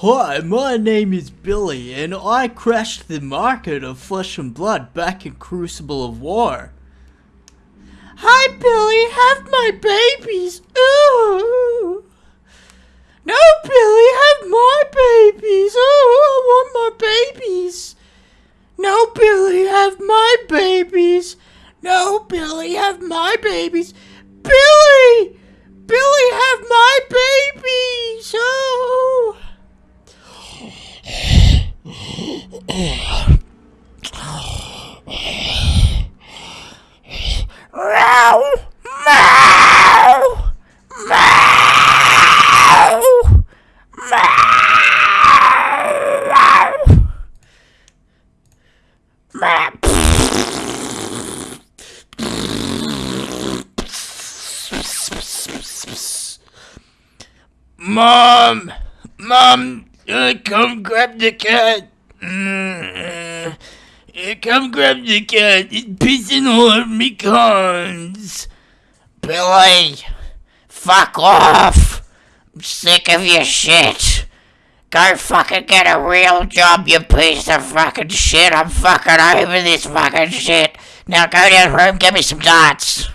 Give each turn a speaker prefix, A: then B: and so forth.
A: Hi, my name is Billy, and I crashed the market of flesh and blood back in Crucible of War. Hi, Billy, have my babies. Ooh. No, Billy, have my babies. Oh, I want my babies. No, Billy, have my babies. No, Billy, have my babies. Billy! Billy, have my babies. Oh.
B: Mom! Mom! Uh, come grab the cat! Mm, uh, come grab the cat! It's pissing all over me cons! Billy! Fuck off! I'm sick of your shit! Go fucking get a real job, you piece of fucking shit! I'm fucking over this fucking shit! Now go your room, give me some darts!